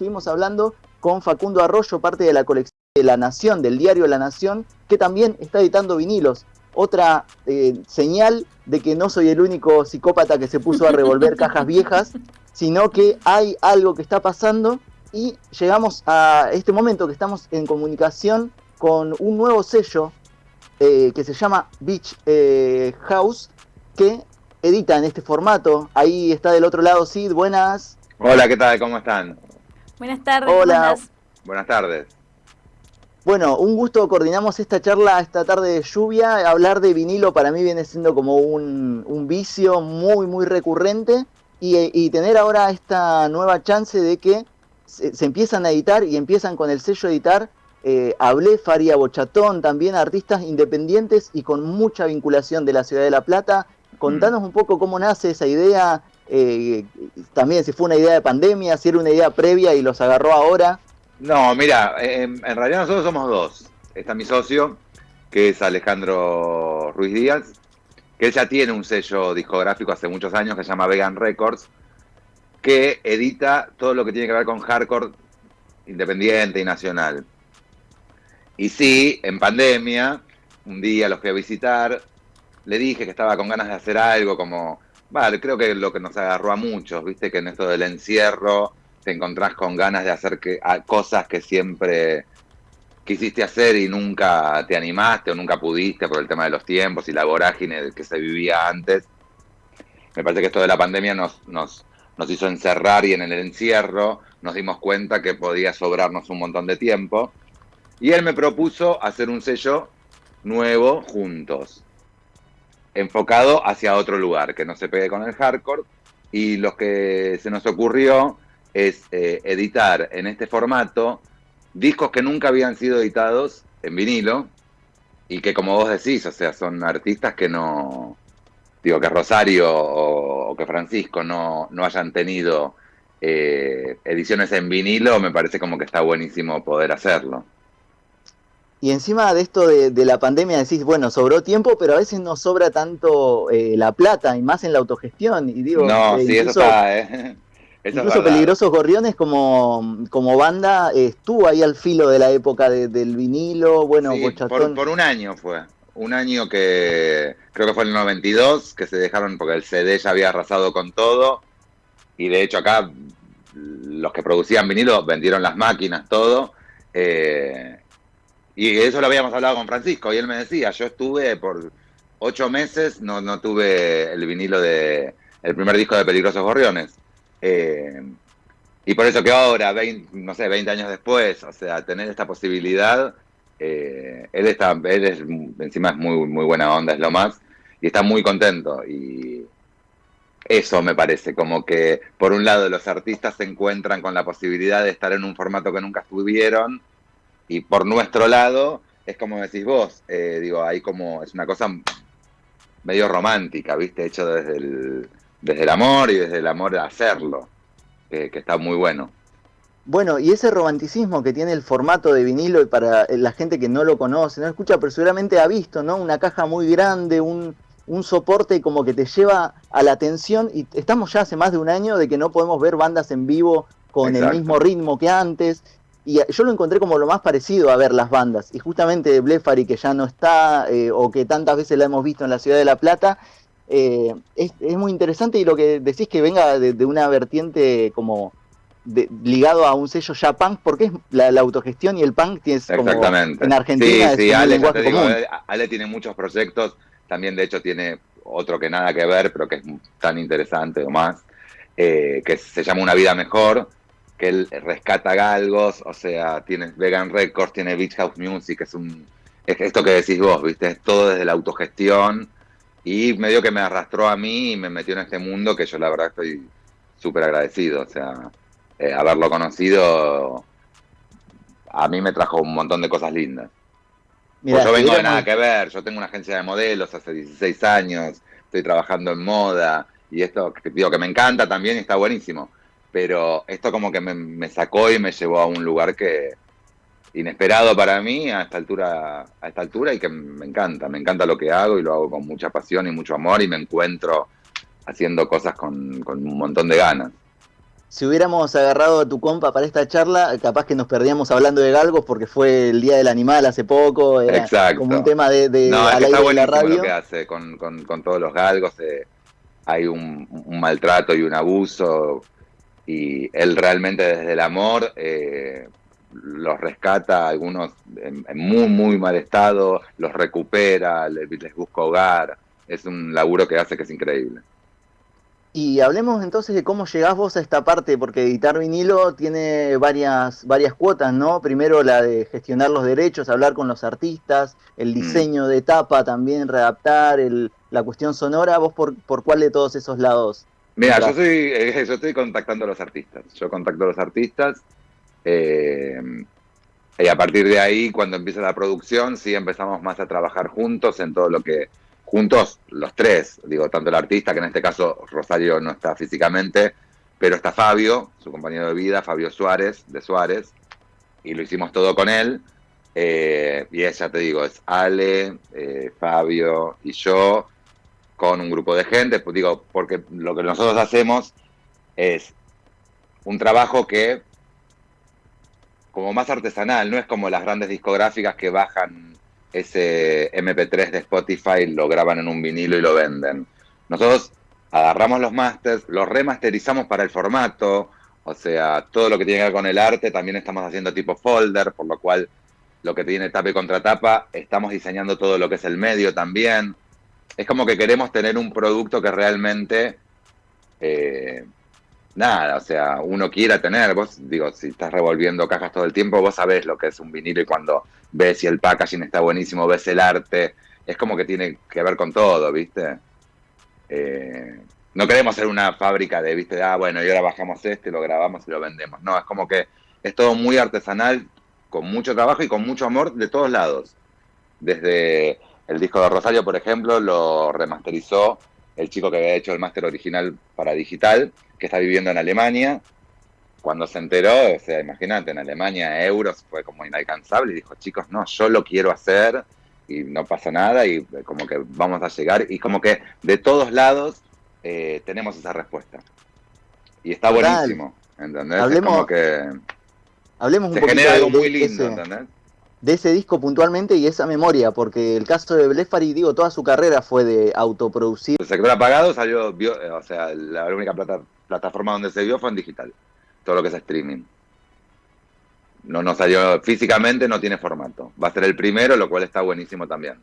estuvimos hablando con Facundo Arroyo, parte de la colección de La Nación, del diario La Nación, que también está editando vinilos. Otra eh, señal de que no soy el único psicópata que se puso a revolver cajas viejas, sino que hay algo que está pasando y llegamos a este momento que estamos en comunicación con un nuevo sello eh, que se llama Beach eh, House, que edita en este formato. Ahí está del otro lado Sid, buenas. Hola, ¿qué tal? ¿Cómo están? Buenas tardes. Hola. Buenas tardes. Bueno, un gusto, coordinamos esta charla esta tarde de lluvia. Hablar de vinilo para mí viene siendo como un, vicio muy, muy recurrente. Y, tener ahora esta nueva chance de que se, empiezan a editar y empiezan con el sello editar. Eh, hablé Faria Bochatón, también artistas independientes y con mucha vinculación de la ciudad de La Plata. Contanos un poco cómo nace esa idea, eh, también si fue una idea de pandemia, si era una idea previa y los agarró ahora. No, mira, en, realidad nosotros somos dos. Está mi socio, que es Alejandro Ruiz Díaz, que él ya tiene un sello discográfico hace muchos años que se llama Vegan Records, que edita todo lo que tiene que ver con hardcore independiente y nacional. Y sí, en pandemia, un día los fui a visitar, le dije que estaba con ganas de hacer algo como, vale, creo que lo que nos agarró a muchos, viste que en esto del encierro te encontrás con ganas de hacer cosas que siempre quisiste hacer y nunca te animaste o nunca pudiste por el tema de los tiempos y la vorágine que se vivía antes. Me parece que esto de la pandemia nos hizo encerrar y en el encierro nos dimos cuenta que podía sobrarnos un montón de tiempo. Y él me propuso hacer un sello nuevo juntos, enfocado hacia otro lugar, que no se pegue con el hardcore. Y lo que se nos ocurrió es eh, editar en este formato discos que nunca habían sido editados en vinilo y que como vos decís, o sea, son artistas que no, digo, que Rosario o, que Francisco no, no hayan tenido eh, ediciones en vinilo, me parece como que está buenísimo poder hacerlo. Y encima de esto de, la pandemia decís, bueno, sobró tiempo, pero a veces no sobra tanto eh, la plata y más en la autogestión. Y digo, no, sí, eso está, ¿eh? Incluso Peligrosos Gorriones como, como banda estuvo ahí al filo de la época del vinilo, bueno, por, un año fue, un año que creo que fue el 92, que se dejaron porque el CD ya había arrasado con todo, y de hecho acá los que producían vinilo vendieron las máquinas, todo, eh, y eso lo habíamos hablado con Francisco, y él me decía, yo estuve por ocho meses, no, no tuve el vinilo de el primer disco de Peligrosos Gorriones. Eh, y por eso que ahora, 20, no sé, 20 años después, o sea, tener esta posibilidad, eh, él está, él es, encima es muy, muy buena onda, es lo más, y está muy contento. Y eso me parece, como que por un lado los artistas se encuentran con la posibilidad de estar en un formato que nunca estuvieron, y por nuestro lado, es como decís vos, eh, digo, hay como, es una cosa medio romántica, ¿viste? Hecho desde el desde el amor y desde el amor a hacerlo, que está muy bueno. Bueno, y ese romanticismo que tiene el formato de vinilo y para la gente que no lo conoce, no escucha, pero seguramente ha visto, ¿no? Una caja muy grande, un, un soporte como que te lleva a la atención y estamos ya hace más de un año de que no podemos ver bandas en vivo con el mismo ritmo que antes. Y yo lo encontré como lo más parecido a ver las bandas. Y justamente Blefari, que ya no está, eh, o que tantas veces la hemos visto en la ciudad de La Plata, eh, es, muy interesante y lo que decís que venga de, una vertiente como ligado a un sello ya punk, porque es la, autogestión y el punk tiene como en Argentina sí, sí, Ale, Ale tiene muchos proyectos, también de hecho tiene otro que nada que ver, pero que es tan interesante o más, eh, que se llama Una Vida Mejor, que él rescata galgos, o sea, tiene Vegan Records, tiene Beach House Music, es un es esto que decís vos, ¿viste? Es todo desde la autogestión y medio que me arrastró a mí y me metió en este mundo que yo la verdad estoy súper agradecido. O sea, eh, haberlo conocido a mí me trajo un montón de cosas lindas. pues yo vengo de nada que ver, yo tengo una agencia de modelos hace 16 años, estoy trabajando en moda y esto, digo que me encanta también y está buenísimo. Pero esto como que me, me sacó y me llevó a un lugar que, inesperado para mí a esta altura, a esta altura y que me encanta, me encanta lo que hago y lo hago con mucha pasión y mucho amor y me encuentro haciendo cosas con, un montón de ganas. si hubiéramos agarrado a tu compa para esta charla, capaz que nos perdíamos hablando de galgos porque fue el Día del Animal hace poco, era como un tema de, de no, de la radio. Lo que hace con, con, todos los galgos, eh, hay un, maltrato y un abuso y él realmente desde el amor eh, los rescata, algunos en, muy, muy mal estado, los recupera, les, les busca hogar, es un laburo que hace que es increíble. Y hablemos entonces de cómo llegás vos a esta parte, porque editar vinilo tiene varias, varias cuotas, ¿no? Primero la de gestionar los derechos, hablar con los artistas, el mm. diseño de tapa también, readaptar, el, la cuestión sonora. ¿Vos por, por cuál de todos esos lados? Mira, yo, soy, eh, yo estoy contactando a los artistas. Yo contacto a los artistas. Eh, y a partir de ahí, cuando empieza la producción, sí empezamos más a trabajar juntos en todo lo que juntos los tres, digo, tanto el artista, que en este caso Rosario no está físicamente, pero está Fabio, su compañero de vida, Fabio Suárez, de Suárez, y lo hicimos todo con él. Eh, y ella, te digo, es Ale, eh, Fabio y yo, con un grupo de gente, pues digo, porque lo que nosotros hacemos es un trabajo que, como más artesanal, no es como las grandes discográficas que bajan ese MP3 de Spotify, lo graban en un vinilo y lo venden. Nosotros agarramos los masters, los remasterizamos para el formato, o sea, todo lo que tiene que ver con el arte también estamos haciendo tipo folder, por lo cual lo que tiene tapa y contratapa, estamos diseñando todo lo que es el medio también. Es como que queremos tener un producto que realmente eh, nada, o sea, uno quiera tener, vos, digo, si estás revolviendo cajas todo el tiempo, vos sabés lo que es un vinilo y cuando ves si el packaging está buenísimo, ves el arte, es como que tiene que ver con todo, ¿viste? Eh, no queremos ser una fábrica de, ¿viste? Ah, bueno, y ahora bajamos este, lo grabamos y lo vendemos. No, es como que es todo muy artesanal, con mucho trabajo y con mucho amor de todos lados. Desde el disco de Rosario, por ejemplo, lo remasterizó el chico que había hecho el máster original para digital que está viviendo en Alemania. Cuando se enteró, o sea, imagínate, en Alemania euros fue como inalcanzable y dijo, chicos, no, yo lo quiero hacer y no pasa nada y como que vamos a llegar y como que de todos lados eh, tenemos esa respuesta. Y está buenísimo, ¿entendés? Hablemos, como que hablemos un se genera algo muy lindo, ¿entendés? De ese disco puntualmente y esa memoria, porque el caso de Blefari, digo, toda su carrera fue de autoproducir. El sector apagado salió, eh, o sea, la única plata, plataforma donde se vio fue en digital, todo lo que es streaming. No, no salió físicamente, no tiene formato. Va a ser el primero, lo cual está buenísimo también.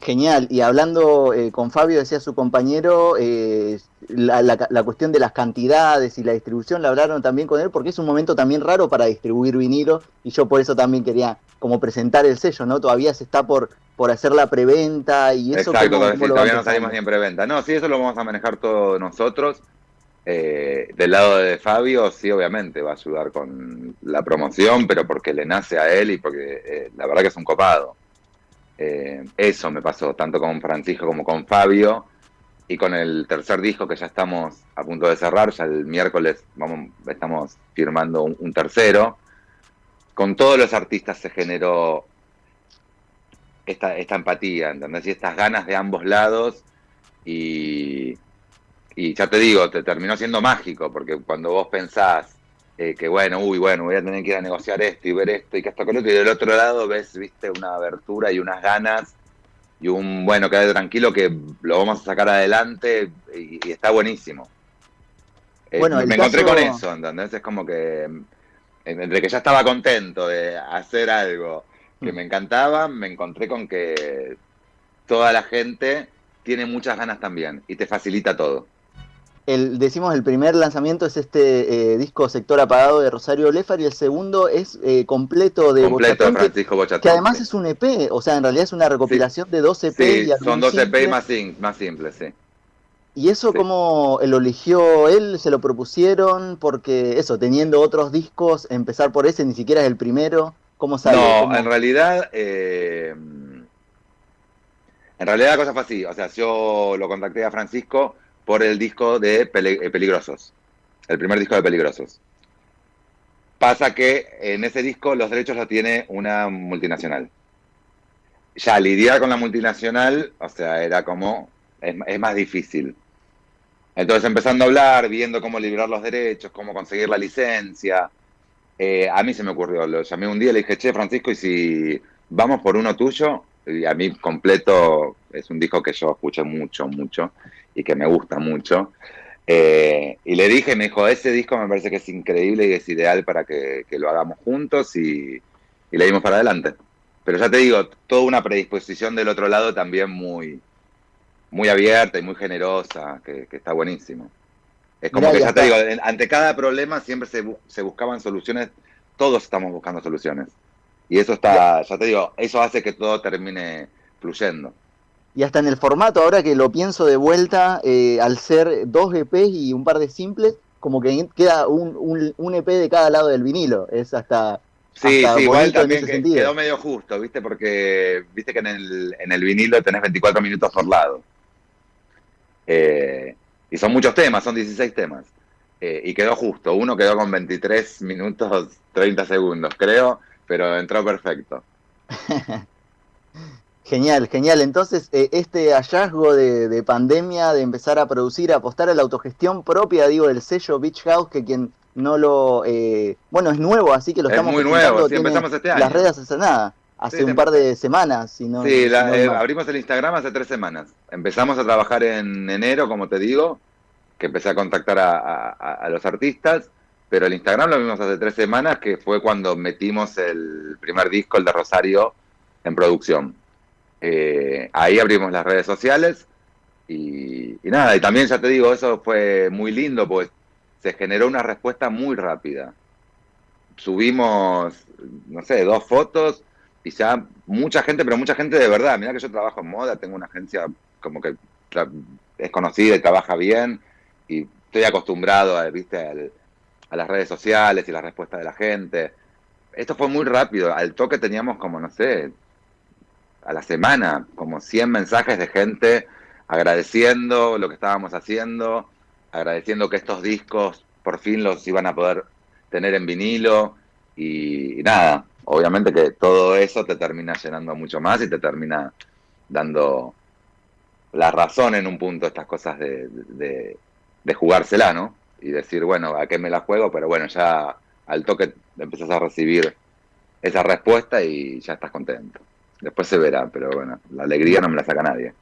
Genial, y hablando eh, con Fabio, decía su compañero, eh, la, cuestión de las cantidades y la distribución la hablaron también con él, porque es un momento también raro para distribuir vinilo, y yo por eso también quería como presentar el sello, ¿no? Todavía se está por, por hacer la preventa y eso. Exacto, todavía no salimos ni en preventa. No, sí, eso lo vamos a manejar todos nosotros. Eh, del lado de Fabio, sí, obviamente va a ayudar con la promoción, pero porque le nace a él y porque la verdad que es un copado. Eh, eso me pasó, tanto con Francisco como con Fabio. Y con el tercer disco que ya estamos a punto de cerrar, ya el miércoles vamos, estamos firmando un, tercero. Con todos los artistas se generó esta, empatía, ¿entendés? Y estas ganas de ambos lados. Y, y ya te digo, te terminó siendo mágico, porque cuando vos pensás eh, que bueno, uy, bueno, voy a tener que ir a negociar esto y ver esto y que esto con otro, y del otro lado ves, viste, una abertura y unas ganas y un, bueno, quédate tranquilo que lo vamos a sacar adelante y, está buenísimo. Eh, bueno, me encontré con eso, ¿entendés? Es como que entre que ya estaba contento de hacer algo que me encantaba, me encontré con que toda la gente tiene muchas ganas también y te facilita todo el, decimos el primer lanzamiento es este eh, disco Sector Apagado de Rosario Lefar y el segundo es eh, completo de completo Francisco Bochatón, que además es un EP, o sea, en realidad es una recopilación de dos EP. Sí, son dos EP más, más simples, sí. ¿Y eso cómo lo eligió él? ¿Se lo propusieron? Porque eso, teniendo otros discos, empezar por ese ni siquiera es el primero. ¿Cómo sale? No, en realidad... Eh, en realidad la cosa fue así, o sea, yo lo contacté a Francisco por el disco de eh, Peligrosos, el primer disco de Peligrosos. Pasa que en ese disco los derechos los tiene una multinacional. Ya lidiar con la multinacional, o sea, era como, es, más difícil. Entonces empezando a hablar, viendo cómo liberar los derechos, cómo conseguir la licencia, eh, a mí se me ocurrió, lo llamé un día y le dije, che, Francisco, ¿y si vamos por uno tuyo? Y a mí completo es un disco que yo escuché mucho, mucho, y que me gusta mucho. Eh, y le dije, me dijo, ese disco me parece que es increíble y es ideal para que, lo hagamos juntos y, le dimos para adelante. Pero ya te digo, toda una predisposición del otro lado también muy, muy abierta y muy generosa, que, está buenísimo. Es como que ya, te digo, ante cada problema siempre se, se, buscaban soluciones, todos estamos buscando soluciones. Y eso está, ya te digo, eso hace que todo termine fluyendo y hasta en el formato, ahora que lo pienso de vuelta, eh, al ser dos EPs y un par de simples, como que queda un, un, EP de cada lado del vinilo. Es hasta. Sí, sí, igual también quedó medio justo, ¿viste? Porque viste que en el, en el vinilo tenés 24 minutos por lado. Eh, y son muchos temas, son 16 temas. Eh, y quedó justo. Uno quedó con 23 minutos 30 segundos, creo, pero entró perfecto. Genial, genial. Entonces, eh, este hallazgo de, pandemia, de empezar a producir, a apostar a la autogestión propia, digo, del sello Beach House, que quien no lo... Eh, bueno, es nuevo, así que lo estamos muy nuevo, sí, empezamos este año. Las redes hace nada, hace un par de semanas. Si no, sí, eh, abrimos el Instagram hace tres semanas. Empezamos a trabajar en enero, como te digo, que empecé a contactar a, a los artistas, pero el Instagram lo vimos hace tres semanas, que fue cuando metimos el primer disco, el de Rosario, en producción. Eh, ahí abrimos las redes sociales y, nada, y también ya te digo, eso fue muy lindo, pues se generó una respuesta muy rápida. Subimos, no sé, dos fotos y ya mucha gente, pero mucha gente de verdad. Mira que yo trabajo en moda, tengo una agencia como que es conocida y trabaja bien y estoy acostumbrado a, ¿viste? a las redes sociales y la respuesta de la gente. Esto fue muy rápido, al toque teníamos como, no sé, a la semana, como 100 mensajes de gente agradeciendo lo que estábamos haciendo, agradeciendo que estos discos por fin los iban a poder tener en vinilo y, nada, obviamente que todo eso te termina llenando mucho más y te termina dando la razón en un punto estas cosas de, de, de jugársela, ¿no? Y decir, bueno, ¿a qué me la juego? Pero bueno, ya al toque empezás a recibir esa respuesta y ya estás contento. Después se verá, pero bueno, la alegría no me la saca nadie.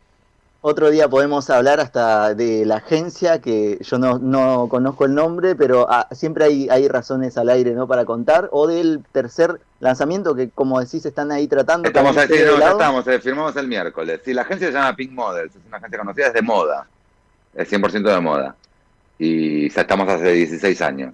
Otro día podemos hablar hasta de la agencia, que yo no, conozco el nombre, pero ah, siempre hay, hay razones al aire ¿no? para contar, o del tercer lanzamiento que, como decís, están ahí tratando. Estamos ahí, no, ya estamos, eh, firmamos el miércoles. Sí, la agencia se llama Pink Models, es una agencia conocida, es de moda, es 100% de moda. Y ya estamos hace 16 años.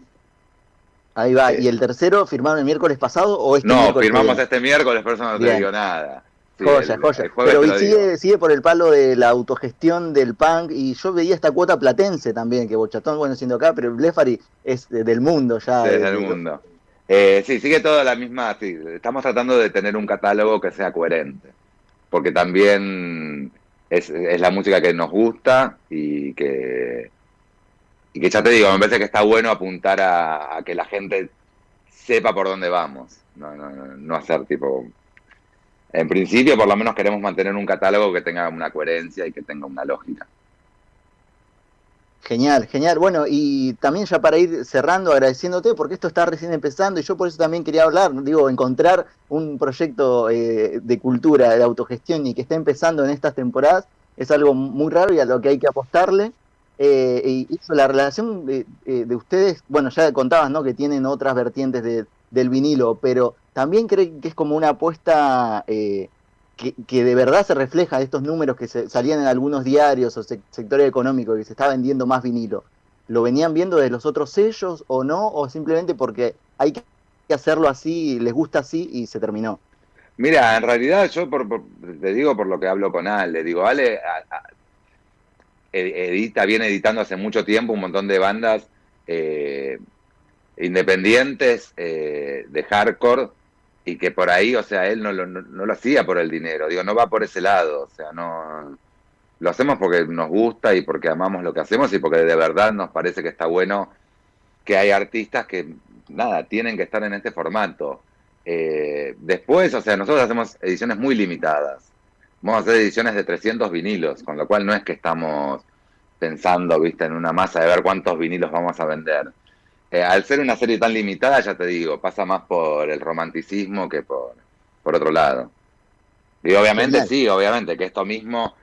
Ahí va. ¿Y el tercero firmaron el miércoles pasado o este No, firmamos este miércoles, por eso no te digo nada. joya, joya. Pero sigue, sigue por el palo de la autogestión del punk y yo veía esta cuota platense también, que Bochatón, bueno, siendo acá, pero Blefari es del mundo ya. Sí, del mundo. Eh, sí, sigue toda la misma, sí, estamos tratando de tener un catálogo que sea coherente, porque también es, es la música que nos gusta y que y que ya te digo, me parece que está bueno apuntar a, que la gente sepa por dónde vamos, no, no, no hacer tipo... En principio, por lo menos queremos mantener un catálogo que tenga una coherencia y que tenga una lógica. Genial, genial. Bueno, y también ya para ir cerrando, agradeciéndote, porque esto está recién empezando y yo por eso también quería hablar, digo, encontrar un proyecto eh, de cultura, de autogestión y que esté empezando en estas temporadas es algo muy raro y a lo que hay que apostarle. Eh, y la relación de, eh, de, ustedes, bueno, ya contabas, ¿no? Que tienen otras vertientes de, del vinilo, pero también creen que es como una apuesta eh, que, que, de verdad se refleja estos números que se, salían en algunos diarios o sectores económicos que se está vendiendo más vinilo. ¿Lo venían viendo de los otros sellos o no? ¿O simplemente porque hay que hacerlo así, les gusta así y se terminó? Mira, en realidad yo te digo por lo que hablo con Ale, digo, Ale, edita, viene editando hace mucho tiempo un montón de bandas eh, independientes eh, de hardcore y que por ahí, o sea, él no lo, no, lo hacía por el dinero, digo, no va por ese lado, o sea, no lo hacemos porque nos gusta y porque amamos lo que hacemos y porque de verdad nos parece que está bueno que hay artistas que, nada, tienen que estar en este formato. Eh, después, o sea, nosotros hacemos ediciones muy limitadas. Vamos a hacer ediciones de 300 vinilos, con lo cual no es que estamos pensando, viste, en una masa de ver cuántos vinilos vamos a vender. Eh, al ser una serie tan limitada, ya te digo, pasa más por el romanticismo que por, por otro lado. Y obviamente sí, obviamente, que esto mismo,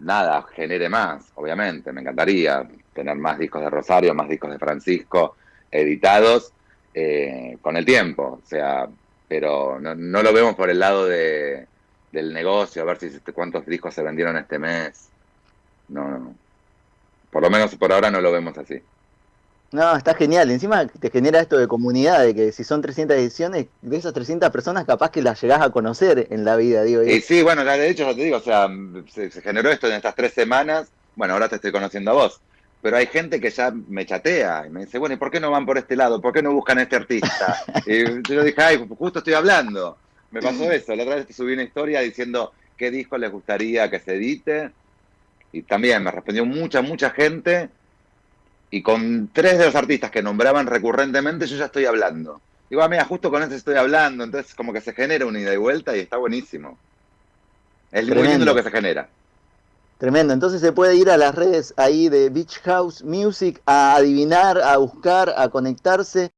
nada, genere más, obviamente, me encantaría tener más discos de Rosario, más discos de Francisco editados eh, con el tiempo, o sea, pero no, no, lo vemos por el lado de, del negocio, a ver si cuántos discos se vendieron este mes. No, no, por lo menos por ahora no lo vemos así. No, está genial. Encima te genera esto de comunidad, de que si son 300 ediciones, de esas 300 personas capaz que las llegás a conocer en la vida, digo. Y sí, bueno, de hecho ya te digo, o sea, se, generó esto en estas tres semanas, bueno, ahora te estoy conociendo a vos, pero hay gente que ya me chatea y me dice, bueno, ¿y por qué no van por este lado? ¿Por qué no buscan a este artista? y yo dije, ay, justo estoy hablando. Me pasó eso, la otra vez te subí una historia diciendo qué disco les gustaría que se edite, y también me respondió mucha, mucha gente y con tres de los artistas que nombraban recurrentemente yo ya estoy hablando. Digo, ah, mira, justo con ese estoy hablando, entonces como que se genera una ida y vuelta y está buenísimo. Es muy lindo lo que se genera. Tremendo, entonces se puede ir a las redes ahí de Beach House Music a adivinar, a buscar, a conectarse